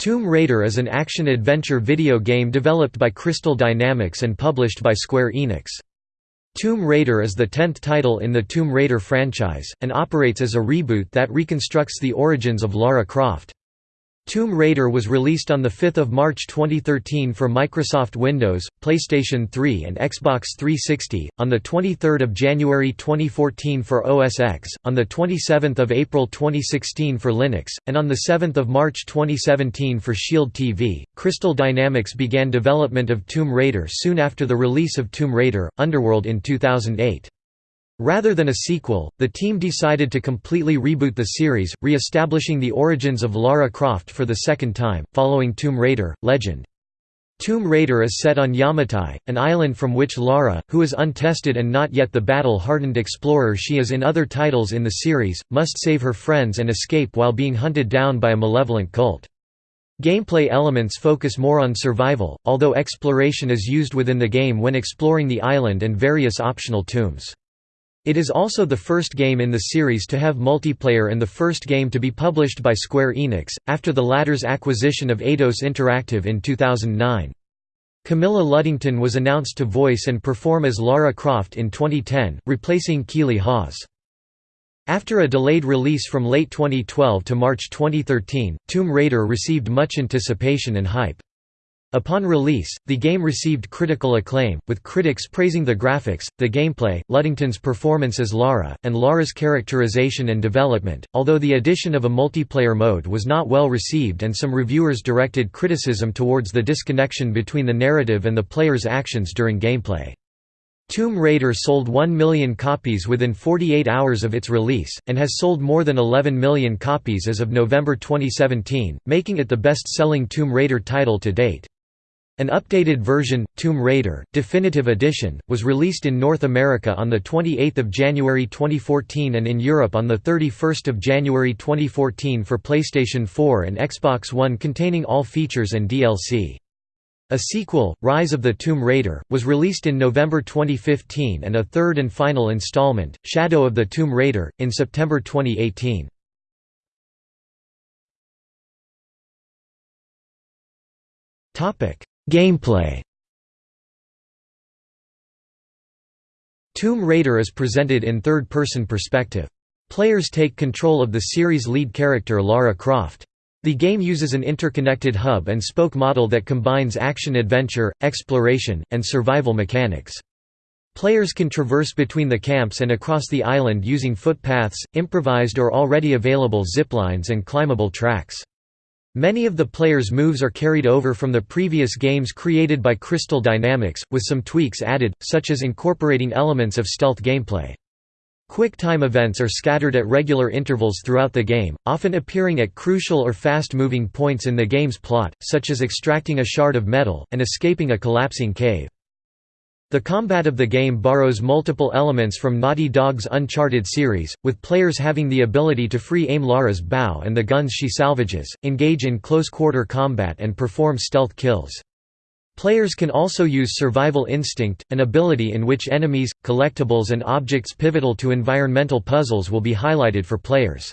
Tomb Raider is an action-adventure video game developed by Crystal Dynamics and published by Square Enix. Tomb Raider is the tenth title in the Tomb Raider franchise, and operates as a reboot that reconstructs the origins of Lara Croft. Tomb Raider was released on 5 March 2013 for Microsoft Windows, PlayStation 3 and Xbox 360, on 23 January 2014 for OS X, on 27 April 2016 for Linux, and on 7 March 2017 for Shield TV. Crystal Dynamics began development of Tomb Raider soon after the release of Tomb Raider, Underworld in 2008. Rather than a sequel, the team decided to completely reboot the series, re-establishing the origins of Lara Croft for the second time, following Tomb Raider, Legend. Tomb Raider is set on Yamatai, an island from which Lara, who is untested and not yet the battle-hardened explorer she is in other titles in the series, must save her friends and escape while being hunted down by a malevolent cult. Gameplay elements focus more on survival, although exploration is used within the game when exploring the island and various optional tombs. It is also the first game in the series to have multiplayer and the first game to be published by Square Enix, after the latter's acquisition of Eidos Interactive in 2009. Camilla Luddington was announced to voice and perform as Lara Croft in 2010, replacing Keeley Hawes. After a delayed release from late 2012 to March 2013, Tomb Raider received much anticipation and hype. Upon release, the game received critical acclaim, with critics praising the graphics, the gameplay, Luddington's performance as Lara, and Lara's characterization and development, although the addition of a multiplayer mode was not well received and some reviewers directed criticism towards the disconnection between the narrative and the player's actions during gameplay. Tomb Raider sold 1 million copies within 48 hours of its release, and has sold more than 11 million copies as of November 2017, making it the best-selling Tomb Raider title to date. An updated version, Tomb Raider, Definitive Edition, was released in North America on 28 January 2014 and in Europe on 31 January 2014 for PlayStation 4 and Xbox One containing all features and DLC. A sequel, Rise of the Tomb Raider, was released in November 2015 and a third and final installment, Shadow of the Tomb Raider, in September 2018. Topic: Gameplay Tomb Raider is presented in third-person perspective. Players take control of the series' lead character Lara Croft. The game uses an interconnected hub and spoke model that combines action-adventure, exploration, and survival mechanics. Players can traverse between the camps and across the island using footpaths, improvised or already available ziplines and climbable tracks. Many of the player's moves are carried over from the previous games created by Crystal Dynamics, with some tweaks added, such as incorporating elements of stealth gameplay. Quick time events are scattered at regular intervals throughout the game, often appearing at crucial or fast-moving points in the game's plot, such as extracting a shard of metal, and escaping a collapsing cave. The combat of the game borrows multiple elements from Naughty Dog's Uncharted series, with players having the ability to free aim Lara's bow and the guns she salvages, engage in close-quarter combat and perform stealth kills. Players can also use Survival Instinct, an ability in which enemies, collectibles and objects pivotal to environmental puzzles will be highlighted for players.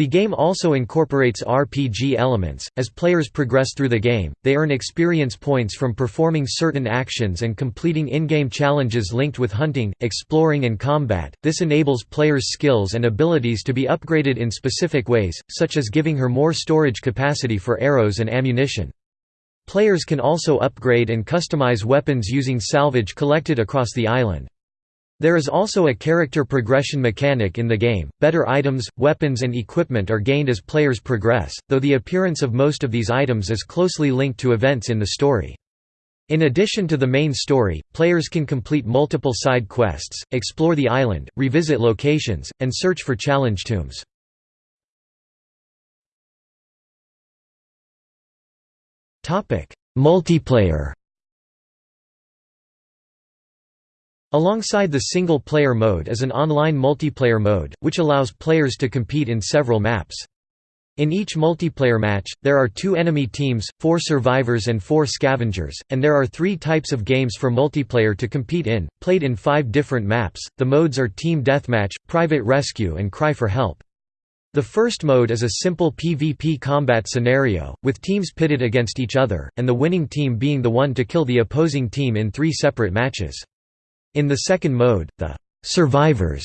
The game also incorporates RPG elements. As players progress through the game, they earn experience points from performing certain actions and completing in-game challenges linked with hunting, exploring and combat. This enables players' skills and abilities to be upgraded in specific ways, such as giving her more storage capacity for arrows and ammunition. Players can also upgrade and customize weapons using salvage collected across the island. There is also a character progression mechanic in the game. Better items, weapons, and equipment are gained as players progress, though the appearance of most of these items is closely linked to events in the story. In addition to the main story, players can complete multiple side quests, explore the island, revisit locations, and search for challenge tombs. Multiplayer Alongside the single-player mode is an online multiplayer mode, which allows players to compete in several maps. In each multiplayer match, there are two enemy teams, four survivors and four scavengers, and there are three types of games for multiplayer to compete in, played in five different maps. The modes are Team Deathmatch, Private Rescue and Cry for Help. The first mode is a simple PvP combat scenario, with teams pitted against each other, and the winning team being the one to kill the opposing team in three separate matches. In the second mode, the «survivors»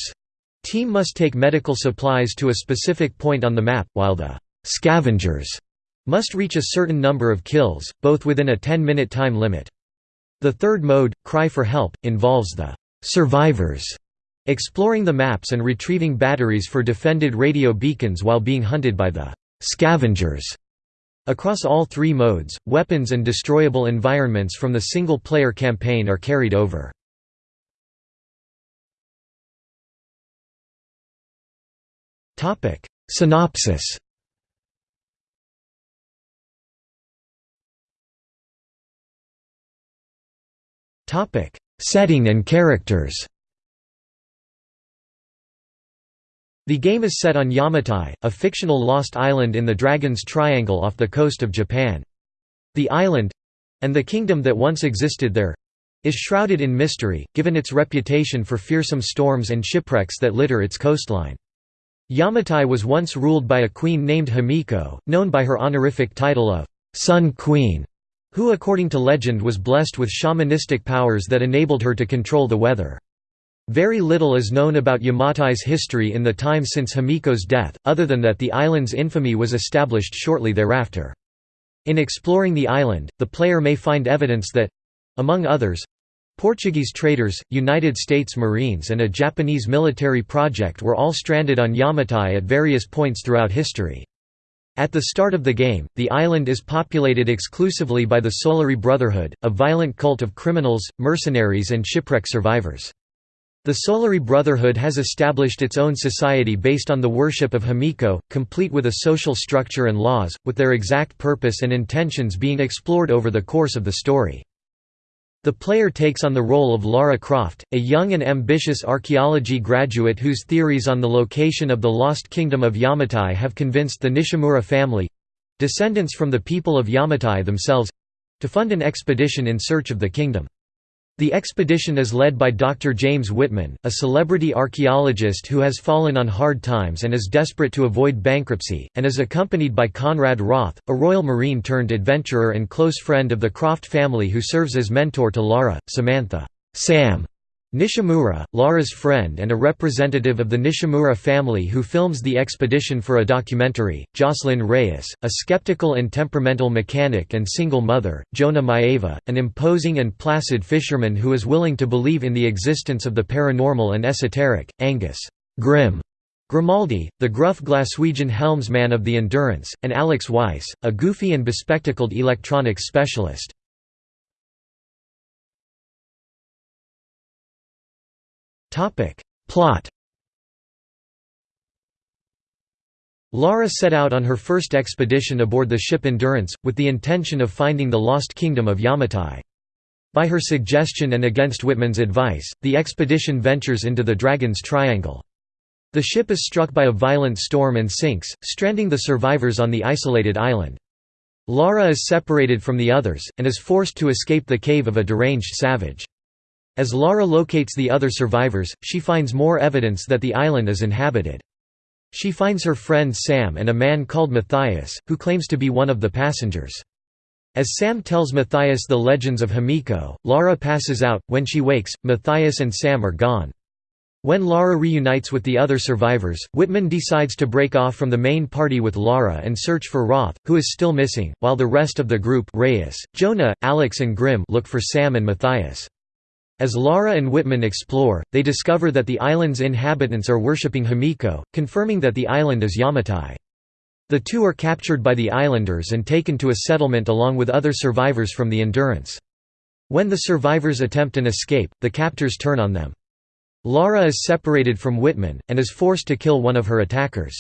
team must take medical supplies to a specific point on the map, while the «scavengers» must reach a certain number of kills, both within a 10-minute time limit. The third mode, Cry for Help, involves the «survivors» exploring the maps and retrieving batteries for defended radio beacons while being hunted by the «scavengers». Across all three modes, weapons and destroyable environments from the single-player campaign are carried over. Synopsis Topic Setting and characters The game is set on Yamatai, a fictional lost island in the Dragon's Triangle off the coast of Japan. The island—and the kingdom that once existed there—is shrouded in mystery, given its reputation for fearsome storms and shipwrecks that litter its coastline. Yamatai was once ruled by a queen named Himiko, known by her honorific title of Sun Queen, who according to legend was blessed with shamanistic powers that enabled her to control the weather. Very little is known about Yamatai's history in the time since Himiko's death, other than that the island's infamy was established shortly thereafter. In exploring the island, the player may find evidence that—among others—Portuguese traders, United States Marines and a Japanese military project were all stranded on Yamatai at various points throughout history. At the start of the game, the island is populated exclusively by the Solari Brotherhood, a violent cult of criminals, mercenaries and shipwreck survivors. The Solari Brotherhood has established its own society based on the worship of Himiko, complete with a social structure and laws, with their exact purpose and intentions being explored over the course of the story. The player takes on the role of Lara Croft, a young and ambitious archaeology graduate whose theories on the location of the lost kingdom of Yamatai have convinced the Nishimura family—descendants from the people of Yamatai themselves—to fund an expedition in search of the kingdom. The expedition is led by Dr. James Whitman, a celebrity archaeologist who has fallen on hard times and is desperate to avoid bankruptcy, and is accompanied by Conrad Roth, a Royal Marine turned adventurer and close friend of the Croft family who serves as mentor to Lara, Samantha Sam Nishimura, Lara's friend and a representative of the Nishimura family who films the expedition for a documentary, Jocelyn Reyes, a skeptical and temperamental mechanic and single mother, Jonah Maiava, an imposing and placid fisherman who is willing to believe in the existence of the paranormal and esoteric, Angus Grim Grimaldi, the gruff Glaswegian helmsman of the Endurance, and Alex Weiss, a goofy and bespectacled electronics specialist. Plot Lara set out on her first expedition aboard the ship Endurance, with the intention of finding the lost kingdom of Yamatai. By her suggestion and against Whitman's advice, the expedition ventures into the Dragon's Triangle. The ship is struck by a violent storm and sinks, stranding the survivors on the isolated island. Lara is separated from the others, and is forced to escape the cave of a deranged savage. As Lara locates the other survivors, she finds more evidence that the island is inhabited. She finds her friend Sam and a man called Matthias, who claims to be one of the passengers. As Sam tells Matthias the legends of Himiko, Lara passes out. When she wakes, Matthias and Sam are gone. When Lara reunites with the other survivors, Whitman decides to break off from the main party with Lara and search for Roth, who is still missing, while the rest of the group Reyes, Jonah, Alex and Grim look for Sam and Matthias. As Lara and Whitman explore, they discover that the island's inhabitants are worshipping Himiko, confirming that the island is Yamatai. The two are captured by the islanders and taken to a settlement along with other survivors from the Endurance. When the survivors attempt an escape, the captors turn on them. Lara is separated from Whitman, and is forced to kill one of her attackers.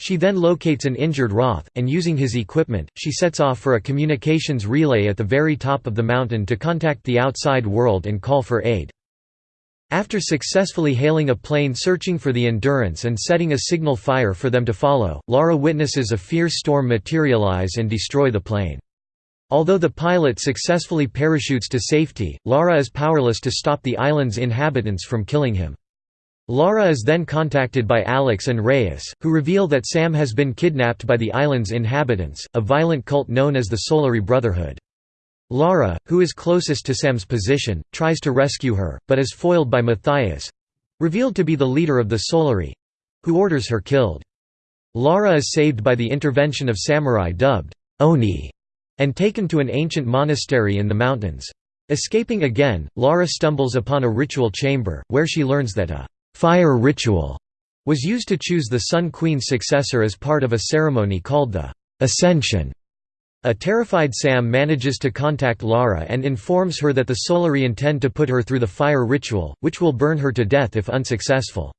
She then locates an injured Roth, and using his equipment, she sets off for a communications relay at the very top of the mountain to contact the outside world and call for aid. After successfully hailing a plane searching for the Endurance and setting a signal fire for them to follow, Lara witnesses a fierce storm materialize and destroy the plane. Although the pilot successfully parachutes to safety, Lara is powerless to stop the island's inhabitants from killing him. Lara is then contacted by Alex and Reyes, who reveal that Sam has been kidnapped by the island's inhabitants, a violent cult known as the Solari Brotherhood. Lara, who is closest to Sam's position, tries to rescue her, but is foiled by Matthias—revealed to be the leader of the Solari—who orders her killed. Lara is saved by the intervention of samurai dubbed Oni, and taken to an ancient monastery in the mountains. Escaping again, Lara stumbles upon a ritual chamber, where she learns that a fire ritual was used to choose the Sun Queen's successor as part of a ceremony called the Ascension. A terrified Sam manages to contact Lara and informs her that the Solari intend to put her through the fire ritual, which will burn her to death if unsuccessful.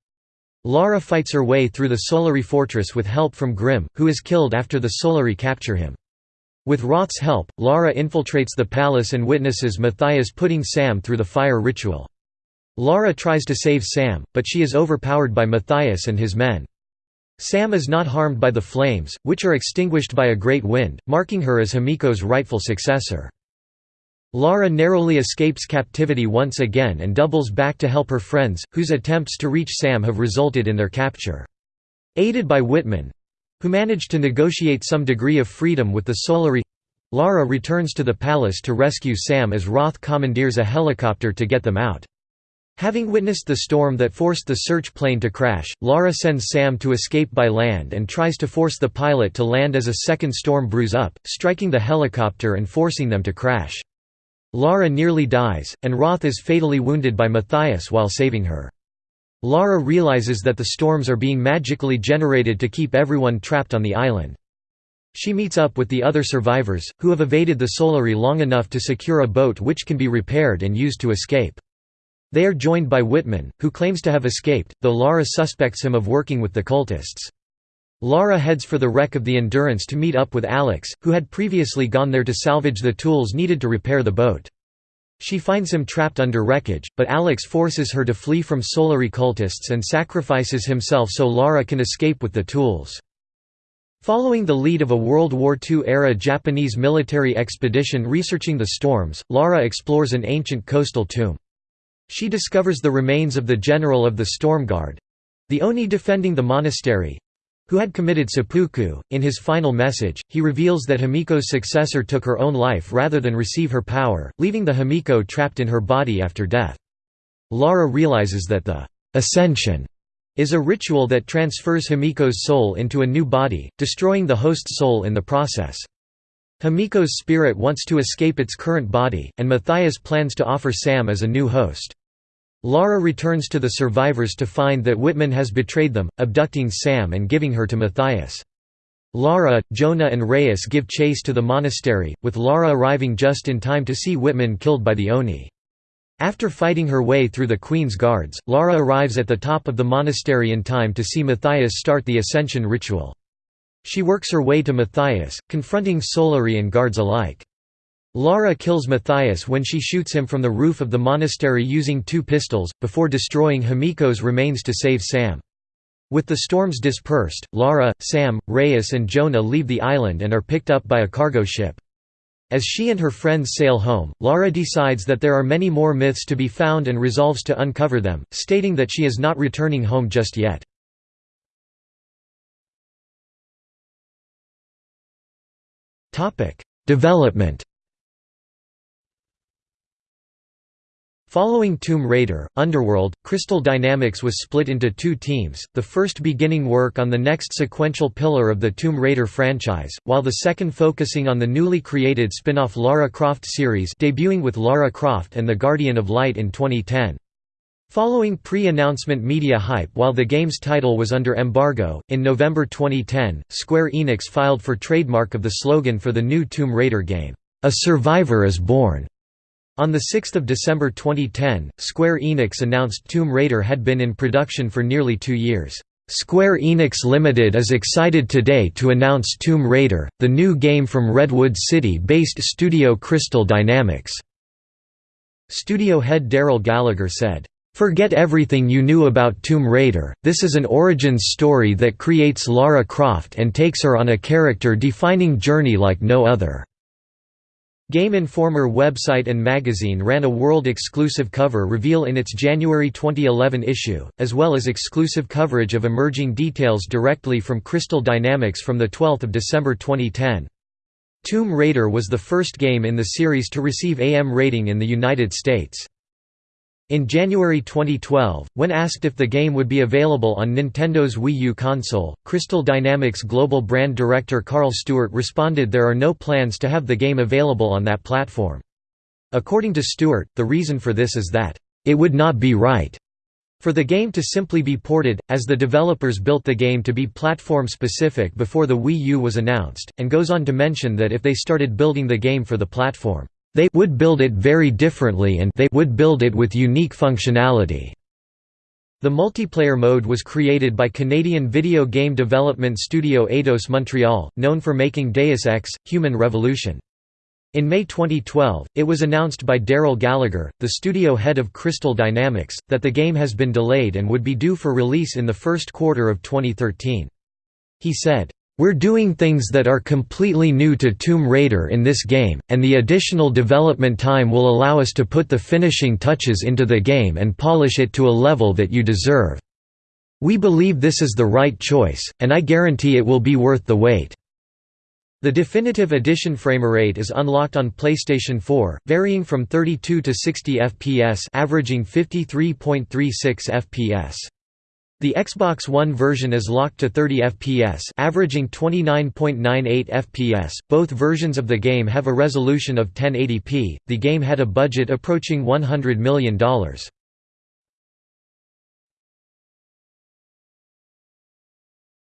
Lara fights her way through the Solari fortress with help from Grim, who is killed after the Solari capture him. With Roth's help, Lara infiltrates the palace and witnesses Matthias putting Sam through the fire ritual. Lara tries to save Sam, but she is overpowered by Matthias and his men. Sam is not harmed by the flames, which are extinguished by a great wind, marking her as Himiko's rightful successor. Lara narrowly escapes captivity once again and doubles back to help her friends, whose attempts to reach Sam have resulted in their capture. Aided by Whitman—who managed to negotiate some degree of freedom with the Solari—Lara returns to the palace to rescue Sam as Roth commandeers a helicopter to get them out. Having witnessed the storm that forced the search plane to crash, Lara sends Sam to escape by land and tries to force the pilot to land as a second storm brews up, striking the helicopter and forcing them to crash. Lara nearly dies, and Roth is fatally wounded by Matthias while saving her. Lara realizes that the storms are being magically generated to keep everyone trapped on the island. She meets up with the other survivors, who have evaded the Solari long enough to secure a boat which can be repaired and used to escape. They are joined by Whitman, who claims to have escaped, though Lara suspects him of working with the cultists. Lara heads for the wreck of the Endurance to meet up with Alex, who had previously gone there to salvage the tools needed to repair the boat. She finds him trapped under wreckage, but Alex forces her to flee from Solari cultists and sacrifices himself so Lara can escape with the tools. Following the lead of a World War II-era Japanese military expedition researching the storms, Lara explores an ancient coastal tomb. She discovers the remains of the general of the storm guard—the Oni defending the monastery—who had committed seppuku. In his final message, he reveals that Himiko's successor took her own life rather than receive her power, leaving the Himiko trapped in her body after death. Lara realizes that the ascension is a ritual that transfers Himiko's soul into a new body, destroying the host soul in the process. Himiko's spirit wants to escape its current body, and Matthias plans to offer Sam as a new host. Lara returns to the survivors to find that Whitman has betrayed them, abducting Sam and giving her to Matthias. Lara, Jonah and Reyes give chase to the monastery, with Lara arriving just in time to see Whitman killed by the Oni. After fighting her way through the Queen's guards, Lara arrives at the top of the monastery in time to see Matthias start the ascension ritual. She works her way to Matthias, confronting Solari and guards alike. Lara kills Matthias when she shoots him from the roof of the monastery using two pistols, before destroying Himiko's remains to save Sam. With the storms dispersed, Lara, Sam, Reyes and Jonah leave the island and are picked up by a cargo ship. As she and her friends sail home, Lara decides that there are many more myths to be found and resolves to uncover them, stating that she is not returning home just yet. Development Following Tomb Raider, Underworld, Crystal Dynamics was split into two teams, the first beginning work on the next sequential pillar of the Tomb Raider franchise, while the second focusing on the newly created spin-off Lara Croft series debuting with Lara Croft and the Guardian of Light in 2010. Following pre-announcement media hype while the game's title was under embargo, in November 2010, Square Enix filed for trademark of the slogan for the new Tomb Raider game, "'A Survivor is Born' On 6 December 2010, Square Enix announced Tomb Raider had been in production for nearly two years. Square Enix Limited is excited today to announce Tomb Raider, the new game from Redwood City-based studio Crystal Dynamics. Studio head Darrell Gallagher said, "...forget everything you knew about Tomb Raider, this is an origins story that creates Lara Croft and takes her on a character-defining journey like no other." Game Informer website and magazine ran a world-exclusive cover reveal in its January 2011 issue, as well as exclusive coverage of emerging details directly from Crystal Dynamics from 12 December 2010. Tomb Raider was the first game in the series to receive AM rating in the United States. In January 2012, when asked if the game would be available on Nintendo's Wii U console, Crystal Dynamics global brand director Carl Stewart responded there are no plans to have the game available on that platform. According to Stewart, the reason for this is that, "...it would not be right." For the game to simply be ported, as the developers built the game to be platform-specific before the Wii U was announced, and goes on to mention that if they started building the game for the platform, they would build it very differently and they would build it with unique functionality. The multiplayer mode was created by Canadian video game development studio Eidos Montreal, known for making Deus Ex: Human Revolution. In May 2012, it was announced by Darrell Gallagher, the studio head of Crystal Dynamics, that the game has been delayed and would be due for release in the first quarter of 2013. He said, we're doing things that are completely new to Tomb Raider in this game, and the additional development time will allow us to put the finishing touches into the game and polish it to a level that you deserve. We believe this is the right choice, and I guarantee it will be worth the wait." The definitive edition framerate is unlocked on PlayStation 4, varying from 32 to 60 FPS averaging 53.36 FPS. The Xbox One version is locked to 30 FPS, averaging 29.98 FPS. Both versions of the game have a resolution of 1080p. The game had a budget approaching $100 million.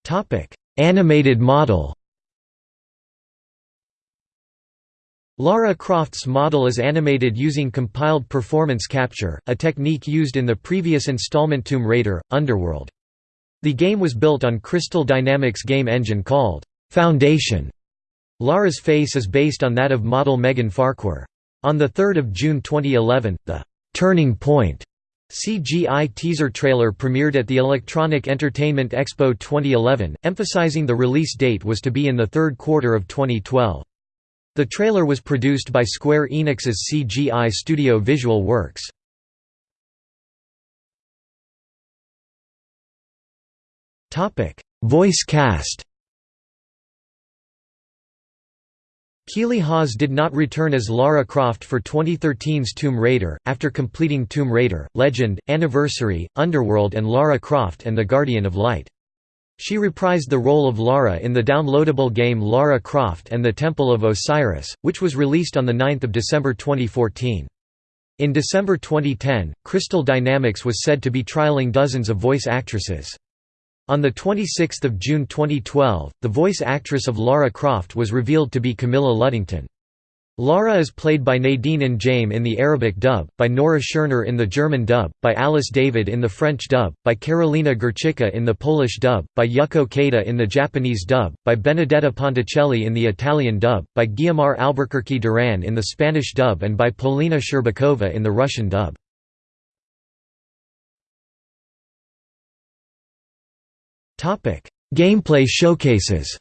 Topic: Animated model. Lara Croft's model is animated using compiled performance capture, a technique used in the previous installment Tomb Raider, Underworld. The game was built on Crystal Dynamics game engine called Foundation. Lara's face is based on that of model Megan Farquhar. On 3 June 2011, the «Turning Point» CGI teaser trailer premiered at the Electronic Entertainment Expo 2011, emphasizing the release date was to be in the third quarter of 2012. The trailer was produced by Square Enix's CGI studio Visual Works. Voice cast Keeley Hawes did not return as Lara Croft for 2013's Tomb Raider, after completing Tomb Raider, Legend, Anniversary, Underworld and Lara Croft and the Guardian of Light. She reprised the role of Lara in the downloadable game Lara Croft and the Temple of Osiris, which was released on 9 December 2014. In December 2010, Crystal Dynamics was said to be trialing dozens of voice actresses. On 26 June 2012, the voice actress of Lara Croft was revealed to be Camilla Luddington. Lara is played by Nadine N'Jame in the Arabic dub, by Nora Scherner in the German dub, by Alice David in the French dub, by Karolina Górczycka in the Polish dub, by Yuko Keita in the Japanese dub, by Benedetta Ponticelli in the Italian dub, by Guiomar Alburquerque Duran in the Spanish dub and by Polina Sherbakova in the Russian dub. Gameplay showcases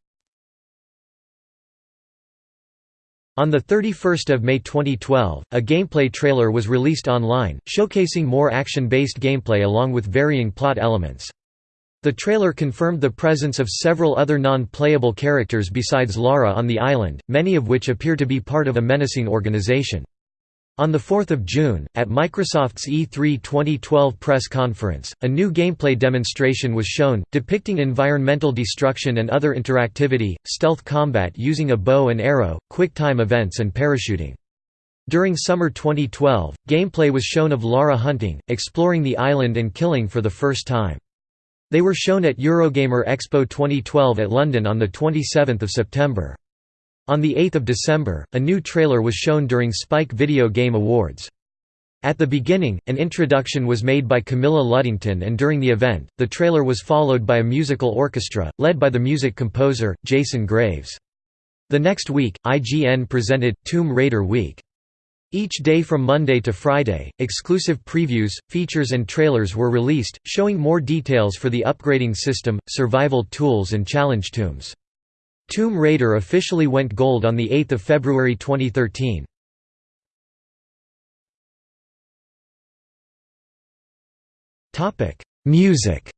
On 31 May 2012, a gameplay trailer was released online, showcasing more action-based gameplay along with varying plot elements. The trailer confirmed the presence of several other non-playable characters besides Lara on the island, many of which appear to be part of a menacing organization. On 4 June, at Microsoft's E3 2012 press conference, a new gameplay demonstration was shown, depicting environmental destruction and other interactivity, stealth combat using a bow and arrow, quick-time events and parachuting. During summer 2012, gameplay was shown of Lara hunting, exploring the island and killing for the first time. They were shown at Eurogamer Expo 2012 at London on 27 September. On 8 December, a new trailer was shown during Spike Video Game Awards. At the beginning, an introduction was made by Camilla Luddington and during the event, the trailer was followed by a musical orchestra, led by the music composer, Jason Graves. The next week, IGN presented, Tomb Raider Week. Each day from Monday to Friday, exclusive previews, features and trailers were released, showing more details for the upgrading system, survival tools and challenge tombs. Tomb Raider officially went gold on 8 February 2013. Music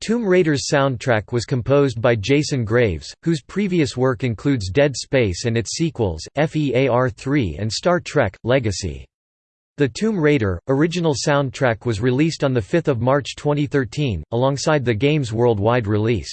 Tomb Raider's soundtrack was composed by Jason Graves, whose previous work includes Dead Space and its sequels, FEAR3 and Star Trek, Legacy. The Tomb Raider, original soundtrack was released on 5 March 2013, alongside the game's worldwide release.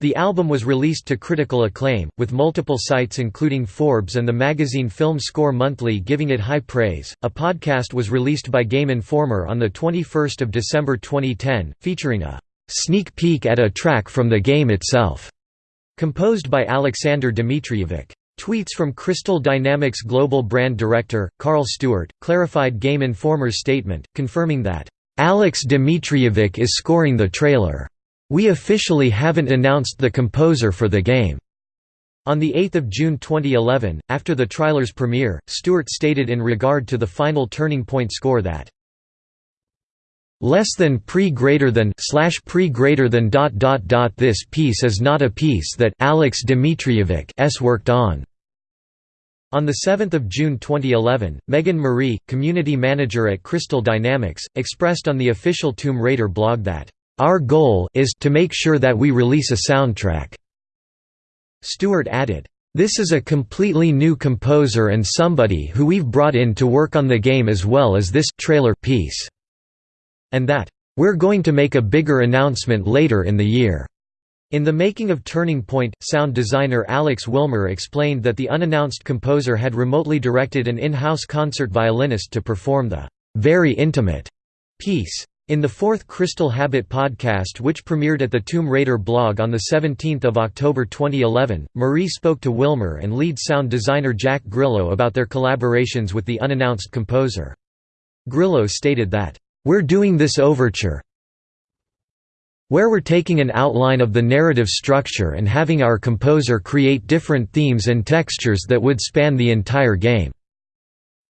The album was released to critical acclaim, with multiple sites including Forbes and the magazine Film Score Monthly giving it high praise. A podcast was released by Game Informer on the 21st of December 2010, featuring a sneak peek at a track from the game itself, composed by Alexander Dmitrievic. Tweets from Crystal Dynamics global brand director, Carl Stewart, clarified Game Informer's statement, confirming that, "...Alex Dmitrievic is scoring the trailer. We officially haven't announced the composer for the game." On 8 June 2011, after the trailer's premiere, Stewart stated in regard to the final Turning Point score that, less than pre greater than slash pre greater than dot dot dot this piece is not a piece that Alex Dmitrievic s worked on. On 7 June 2011, Megan Marie, community manager at Crystal Dynamics, expressed on the official Tomb Raider blog that, "...our goal is to make sure that we release a soundtrack." Stewart added, "...this is a completely new composer and somebody who we've brought in to work on the game as well as this trailer piece." And that, "...we're going to make a bigger announcement later in the year." In the making of Turning Point, sound designer Alex Wilmer explained that the unannounced composer had remotely directed an in-house concert violinist to perform the "...very intimate." piece. In the fourth Crystal Habit podcast which premiered at the Tomb Raider blog on 17 October 2011, Marie spoke to Wilmer and lead sound designer Jack Grillo about their collaborations with the unannounced composer. Grillo stated that, we're doing this overture where we're taking an outline of the narrative structure and having our composer create different themes and textures that would span the entire game."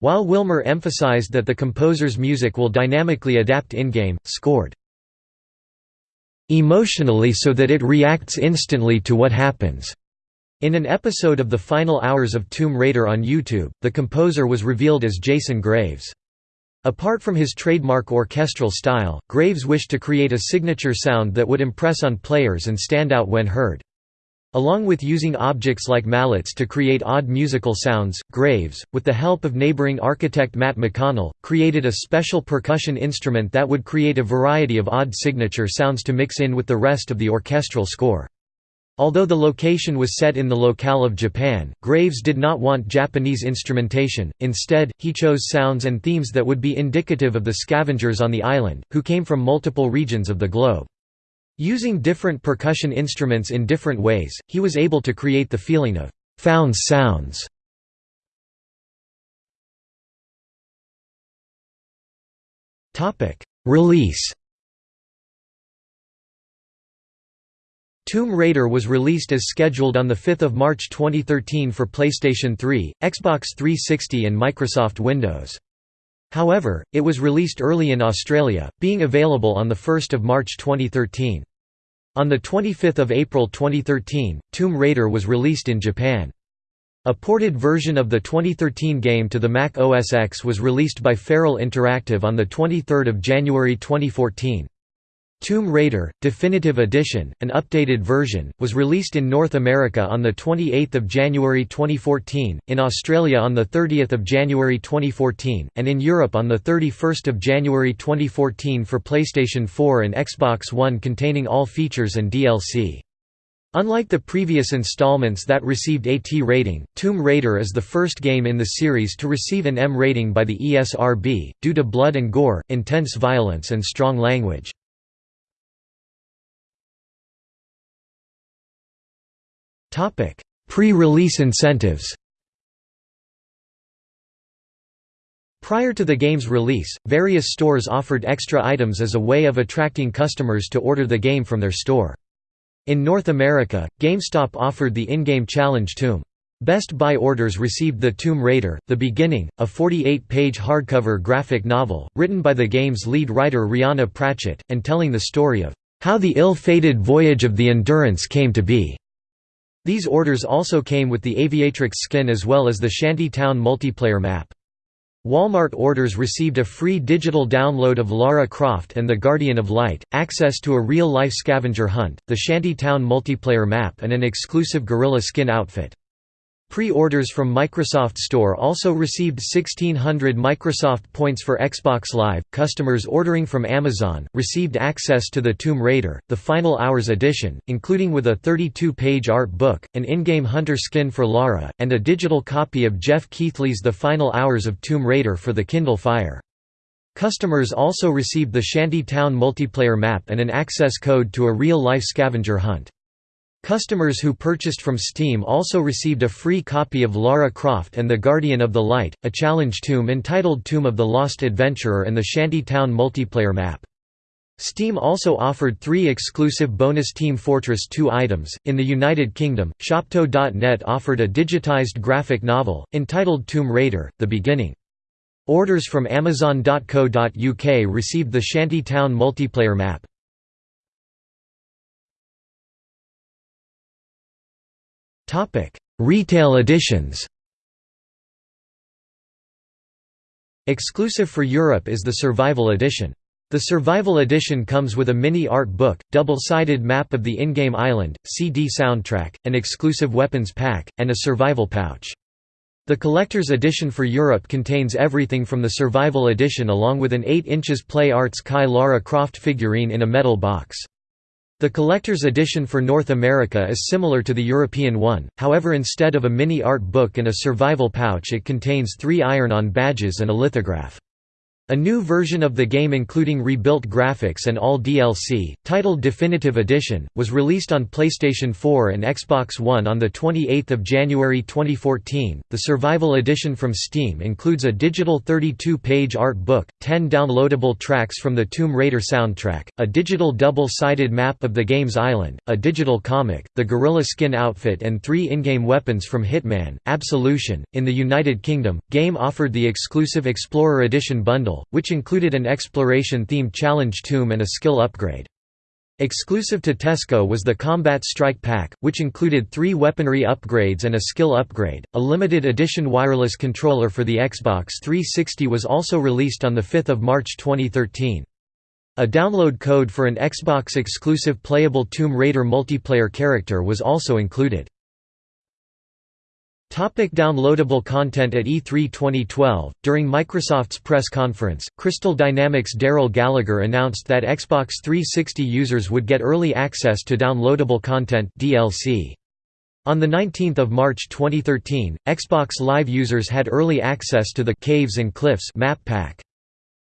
While Wilmer emphasized that the composer's music will dynamically adapt in-game, scored emotionally so that it reacts instantly to what happens. In an episode of the final hours of Tomb Raider on YouTube, the composer was revealed as Jason Graves. Apart from his trademark orchestral style, Graves wished to create a signature sound that would impress on players and stand out when heard. Along with using objects like mallets to create odd musical sounds, Graves, with the help of neighboring architect Matt McConnell, created a special percussion instrument that would create a variety of odd signature sounds to mix in with the rest of the orchestral score. Although the location was set in the locale of Japan, Graves did not want Japanese instrumentation, instead, he chose sounds and themes that would be indicative of the scavengers on the island, who came from multiple regions of the globe. Using different percussion instruments in different ways, he was able to create the feeling of «found sounds». Release Tomb Raider was released as scheduled on 5 March 2013 for PlayStation 3, Xbox 360 and Microsoft Windows. However, it was released early in Australia, being available on 1 March 2013. On 25 April 2013, Tomb Raider was released in Japan. A ported version of the 2013 game to the Mac OS X was released by Feral Interactive on 23 January 2014. Tomb Raider, Definitive Edition, an updated version, was released in North America on 28 January 2014, in Australia on 30 January 2014, and in Europe on 31 January 2014 for PlayStation 4 and Xbox One containing all features and DLC. Unlike the previous installments that received AT rating, Tomb Raider is the first game in the series to receive an M rating by the ESRB, due to blood and gore, intense violence and strong language. Pre-release incentives Prior to the game's release, various stores offered extra items as a way of attracting customers to order the game from their store. In North America, GameStop offered the in-game challenge Tomb. Best Buy orders received The Tomb Raider, The Beginning, a 48-page hardcover graphic novel, written by the game's lead writer Rhianna Pratchett, and telling the story of, "...how the ill-fated voyage of the Endurance came to be." These orders also came with the Aviatrix skin as well as the Shanty Town multiplayer map. Walmart orders received a free digital download of Lara Croft and the Guardian of Light, access to a real-life scavenger hunt, the Shantytown multiplayer map and an exclusive gorilla skin outfit. Pre-orders from Microsoft Store also received 1600 Microsoft points for Xbox Live. Customers ordering from Amazon received access to the Tomb Raider, the Final Hours edition, including with a 32-page art book, an in-game hunter skin for Lara, and a digital copy of Geoff Keighley's The Final Hours of Tomb Raider for the Kindle Fire. Customers also received the Shanty Town multiplayer map and an access code to a real-life scavenger hunt. Customers who purchased from Steam also received a free copy of Lara Croft and the Guardian of the Light, a challenge tomb entitled Tomb of the Lost Adventurer and the Shanty Town multiplayer map. Steam also offered three exclusive bonus Team Fortress 2 items. In the United Kingdom, Shopto.net offered a digitized graphic novel, entitled Tomb Raider The Beginning. Orders from Amazon.co.uk received the Shanty Town multiplayer map. Topic: Retail editions. Exclusive for Europe is the Survival Edition. The Survival Edition comes with a mini art book, double-sided map of the in-game island, CD soundtrack, an exclusive weapons pack, and a survival pouch. The Collector's Edition for Europe contains everything from the Survival Edition along with an 8 inches Play Arts Kai Lara Croft figurine in a metal box. The collector's edition for North America is similar to the European one, however instead of a mini art book and a survival pouch it contains three iron-on badges and a lithograph. A new version of the game including rebuilt graphics and all DLC, titled Definitive Edition, was released on PlayStation 4 and Xbox One on 28 January 2014. The Survival Edition from Steam includes a digital 32-page art book, 10 downloadable tracks from the Tomb Raider soundtrack, a digital double-sided map of the game's island, a digital comic, the gorilla skin outfit and three in-game weapons from Hitman, Absolution. In the United Kingdom, Game offered the exclusive Explorer Edition bundle which included an exploration-themed challenge tomb and a skill upgrade. Exclusive to Tesco was the Combat Strike Pack, which included three weaponry upgrades and a skill upgrade. A limited edition wireless controller for the Xbox 360 was also released on 5 March 2013. A download code for an Xbox exclusive playable Tomb Raider multiplayer character was also included. Topic downloadable content At E3 2012, during Microsoft's press conference, Crystal Dynamics' Darrell Gallagher announced that Xbox 360 users would get early access to downloadable content DLC. On 19 March 2013, Xbox Live users had early access to the Caves and Cliffs map pack.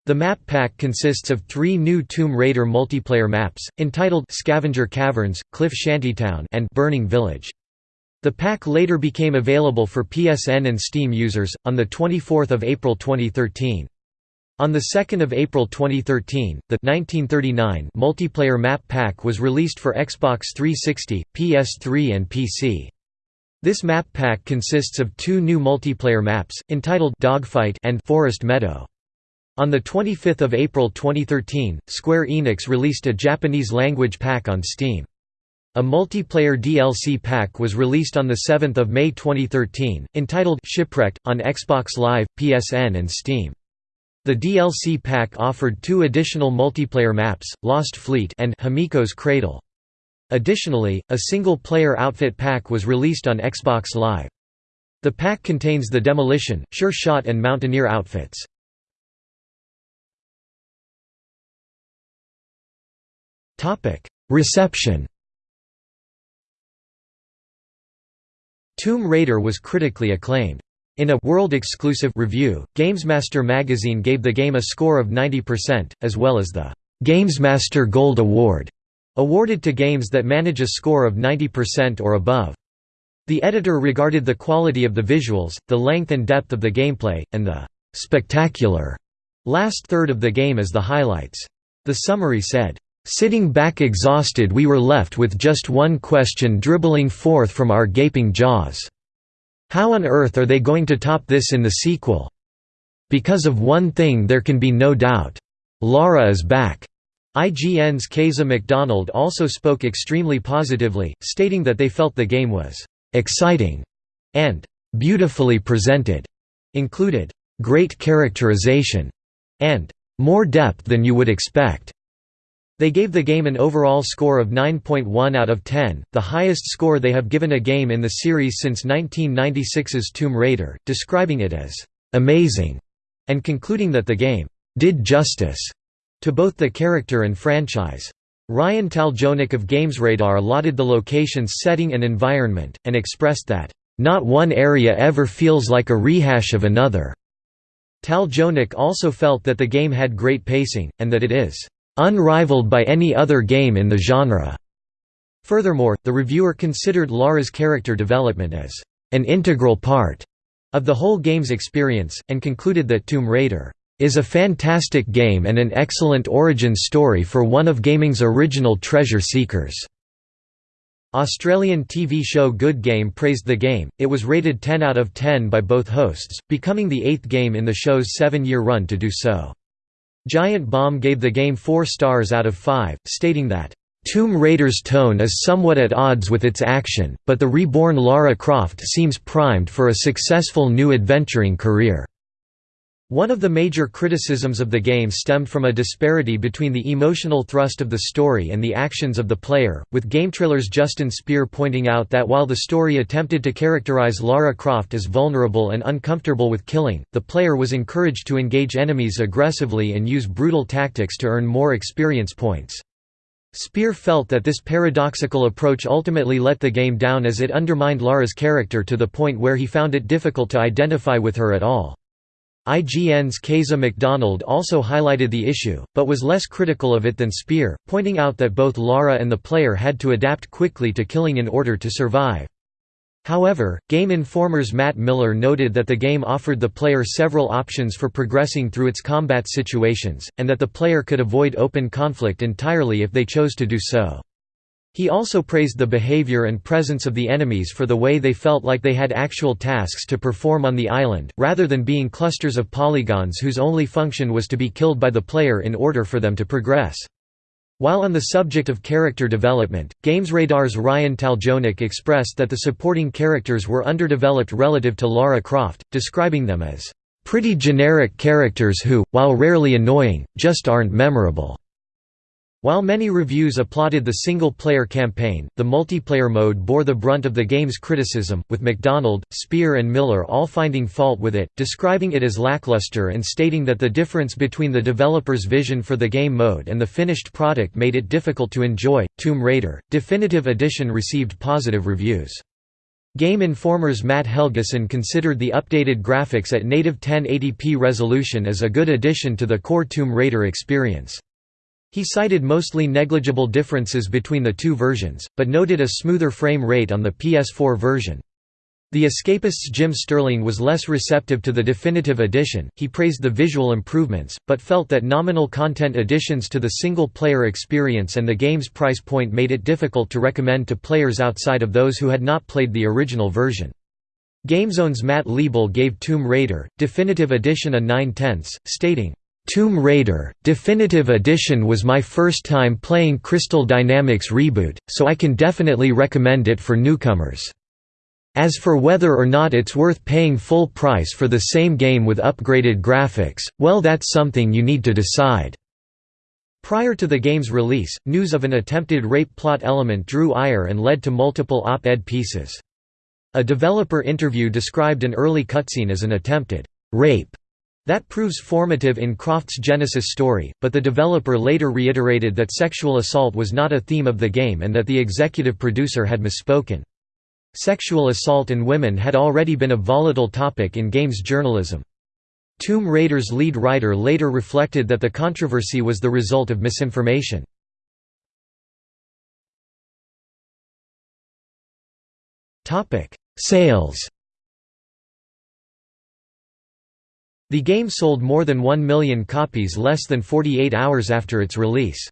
The map pack consists of three new Tomb Raider multiplayer maps, entitled Scavenger Caverns, Cliff Shantytown and Burning Village. The pack later became available for PSN and Steam users, on 24 April 2013. On 2 April 2013, the 1939 multiplayer map pack was released for Xbox 360, PS3 and PC. This map pack consists of two new multiplayer maps, entitled Dogfight and Forest Meadow. On 25 April 2013, Square Enix released a Japanese-language pack on Steam. A multiplayer DLC pack was released on 7 May 2013, entitled Shipwrecked, on Xbox Live, PSN and Steam. The DLC pack offered two additional multiplayer maps, Lost Fleet and Himiko's Cradle. Additionally, a single-player outfit pack was released on Xbox Live. The pack contains the Demolition, Sure Shot and Mountaineer outfits. Reception Tomb Raider was critically acclaimed. In a world-exclusive review, GamesMaster magazine gave the game a score of 90%, as well as the GamesMaster Gold Award, awarded to games that manage a score of 90% or above. The editor regarded the quality of the visuals, the length and depth of the gameplay, and the spectacular last third of the game as the highlights. The summary said, Sitting back exhausted we were left with just one question dribbling forth from our gaping jaws. How on earth are they going to top this in the sequel? Because of one thing there can be no doubt. Lara is back. IGN's Keza MacDonald also spoke extremely positively, stating that they felt the game was exciting and beautifully presented. Included great characterization, and more depth than you would expect. They gave the game an overall score of 9.1 out of 10, the highest score they have given a game in the series since 1996's Tomb Raider, describing it as amazing, and concluding that the game did justice to both the character and franchise. Ryan Taljonick of GamesRadar lauded the location's setting and environment, and expressed that, "...not one area ever feels like a rehash of another." Taljonick also felt that the game had great pacing, and that it is unrivaled by any other game in the genre. Furthermore, the reviewer considered Lara's character development as an integral part of the whole game's experience, and concluded that Tomb Raider is a fantastic game and an excellent origin story for one of gaming's original treasure seekers. Australian TV show Good Game praised the game, it was rated 10 out of 10 by both hosts, becoming the eighth game in the show's seven-year run to do so. Giant Bomb gave the game 4 stars out of 5, stating that, "...Tomb Raider's tone is somewhat at odds with its action, but the reborn Lara Croft seems primed for a successful new adventuring career." One of the major criticisms of the game stemmed from a disparity between the emotional thrust of the story and the actions of the player, with GameTrailer's Justin Speer pointing out that while the story attempted to characterize Lara Croft as vulnerable and uncomfortable with killing, the player was encouraged to engage enemies aggressively and use brutal tactics to earn more experience points. Speer felt that this paradoxical approach ultimately let the game down as it undermined Lara's character to the point where he found it difficult to identify with her at all. IGN's Keza MacDonald also highlighted the issue, but was less critical of it than Speer, pointing out that both Lara and the player had to adapt quickly to killing in order to survive. However, Game Informer's Matt Miller noted that the game offered the player several options for progressing through its combat situations, and that the player could avoid open conflict entirely if they chose to do so. He also praised the behavior and presence of the enemies for the way they felt like they had actual tasks to perform on the island, rather than being clusters of polygons whose only function was to be killed by the player in order for them to progress. While on the subject of character development, GamesRadar's Ryan Taljonick expressed that the supporting characters were underdeveloped relative to Lara Croft, describing them as, "...pretty generic characters who, while rarely annoying, just aren't memorable." While many reviews applauded the single-player campaign, the multiplayer mode bore the brunt of the game's criticism, with MacDonald, Speer and Miller all finding fault with it, describing it as lackluster and stating that the difference between the developer's vision for the game mode and the finished product made it difficult to enjoy. Tomb Raider, Definitive Edition received positive reviews. Game Informer's Matt Helgeson considered the updated graphics at native 1080p resolution as a good addition to the core Tomb Raider experience. He cited mostly negligible differences between the two versions, but noted a smoother frame rate on the PS4 version. The Escapist's Jim Sterling was less receptive to the definitive edition, he praised the visual improvements, but felt that nominal content additions to the single-player experience and the game's price point made it difficult to recommend to players outside of those who had not played the original version. GameZone's Matt Liebl gave Tomb Raider, Definitive Edition a 9 tenths, stating, Tomb Raider, Definitive Edition was my first time playing Crystal Dynamics Reboot, so I can definitely recommend it for newcomers. As for whether or not it's worth paying full price for the same game with upgraded graphics, well that's something you need to decide." Prior to the game's release, news of an attempted rape plot element drew ire and led to multiple op-ed pieces. A developer interview described an early cutscene as an attempted rape that proves formative in Croft's Genesis story, but the developer later reiterated that sexual assault was not a theme of the game and that the executive producer had misspoken. Sexual assault in women had already been a volatile topic in games journalism. Tomb Raider's lead writer later reflected that the controversy was the result of misinformation. Sales The game sold more than 1 million copies less than 48 hours after its release.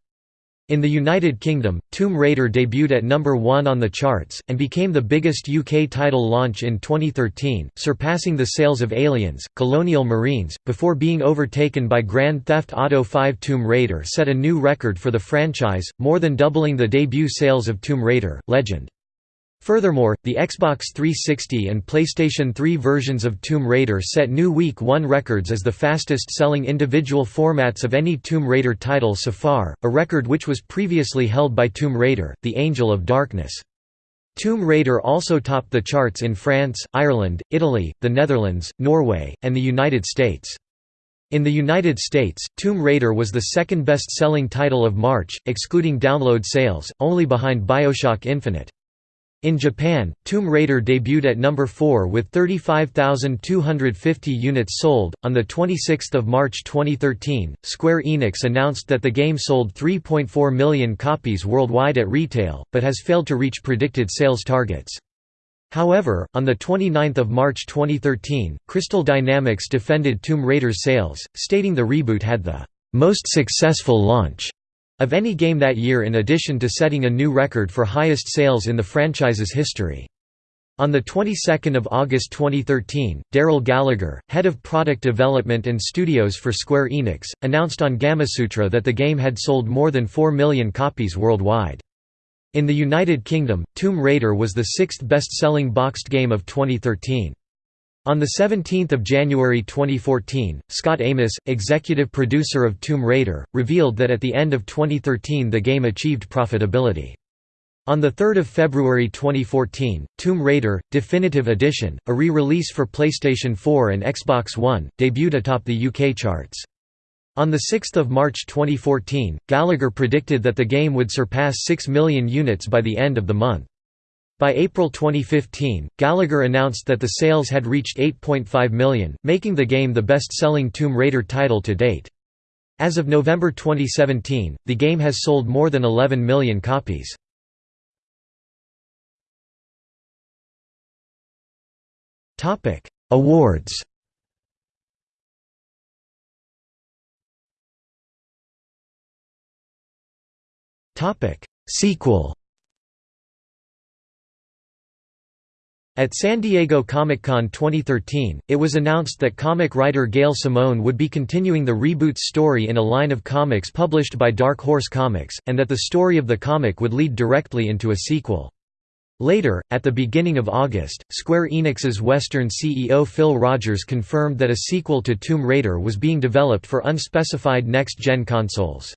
In the United Kingdom, Tomb Raider debuted at number 1 on the charts, and became the biggest UK title launch in 2013, surpassing the sales of Aliens, Colonial Marines, before being overtaken by Grand Theft Auto V. Tomb Raider set a new record for the franchise, more than doubling the debut sales of Tomb Raider, Legend. Furthermore, the Xbox 360 and PlayStation 3 versions of Tomb Raider set new Week 1 records as the fastest-selling individual formats of any Tomb Raider title so far, a record which was previously held by Tomb Raider, The Angel of Darkness. Tomb Raider also topped the charts in France, Ireland, Italy, the Netherlands, Norway, and the United States. In the United States, Tomb Raider was the second best-selling title of March, excluding download sales, only behind Bioshock Infinite. In Japan, Tomb Raider debuted at number 4 with 35,250 units sold. On the 26th of March 2013, Square Enix announced that the game sold 3.4 million copies worldwide at retail, but has failed to reach predicted sales targets. However, on 29 March 2013, Crystal Dynamics defended Tomb Raider's sales, stating the reboot had the most successful launch of any game that year in addition to setting a new record for highest sales in the franchise's history. On the 22nd of August 2013, Darrell Gallagher, head of product development and studios for Square Enix, announced on Gamasutra that the game had sold more than 4 million copies worldwide. In the United Kingdom, Tomb Raider was the sixth best-selling boxed game of 2013. On 17 January 2014, Scot Amos, executive producer of Tomb Raider, revealed that at the end of 2013 the game achieved profitability. On 3 February 2014, Tomb Raider, Definitive Edition, a re-release for PlayStation 4 and Xbox One, debuted atop the UK charts. On 6 March 2014, Gallagher predicted that the game would surpass 6 million units by the end of the month. By April 2015, Gallagher announced that the sales had reached 8.5 million, making the game the best-selling Tomb Raider title to date. As of November 2017, the game has sold more than 11 million copies. Awards Sequel At San Diego Comic-Con 2013, it was announced that comic writer Gail Simone would be continuing the reboot story in a line of comics published by Dark Horse Comics, and that the story of the comic would lead directly into a sequel. Later, at the beginning of August, Square Enix's Western CEO Phil Rogers confirmed that a sequel to Tomb Raider was being developed for unspecified next-gen consoles.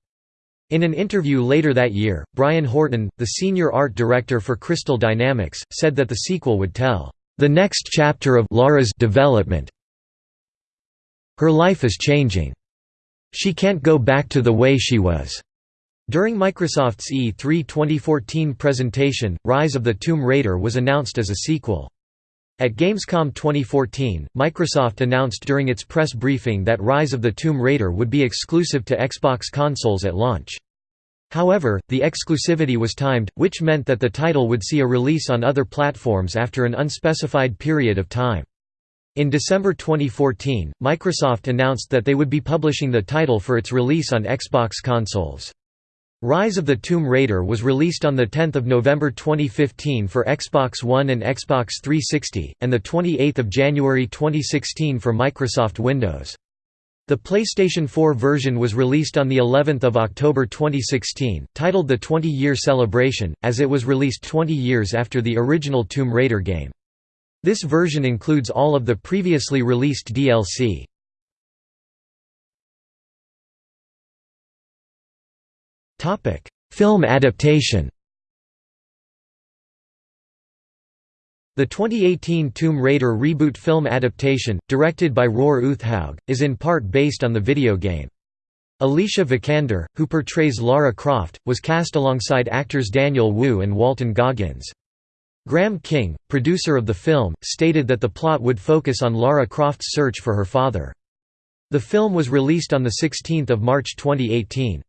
In an interview later that year, Brian Horton, the senior art director for Crystal Dynamics, said that the sequel would tell, "...the next chapter of Lara's development. Her life is changing. She can't go back to the way she was." During Microsoft's E3 2014 presentation, Rise of the Tomb Raider was announced as a sequel. At Gamescom 2014, Microsoft announced during its press briefing that Rise of the Tomb Raider would be exclusive to Xbox consoles at launch. However, the exclusivity was timed, which meant that the title would see a release on other platforms after an unspecified period of time. In December 2014, Microsoft announced that they would be publishing the title for its release on Xbox consoles. Rise of the Tomb Raider was released on 10 November 2015 for Xbox One and Xbox 360, and 28 January 2016 for Microsoft Windows. The PlayStation 4 version was released on the 11th of October 2016, titled the 20-year celebration, as it was released 20 years after the original Tomb Raider game. This version includes all of the previously released DLC. Film adaptation The 2018 Tomb Raider reboot film adaptation, directed by Roar Uthaug, is in part based on the video game. Alicia Vikander, who portrays Lara Croft, was cast alongside actors Daniel Wu and Walton Goggins. Graham King, producer of the film, stated that the plot would focus on Lara Croft's search for her father. The film was released on 16 March 2018.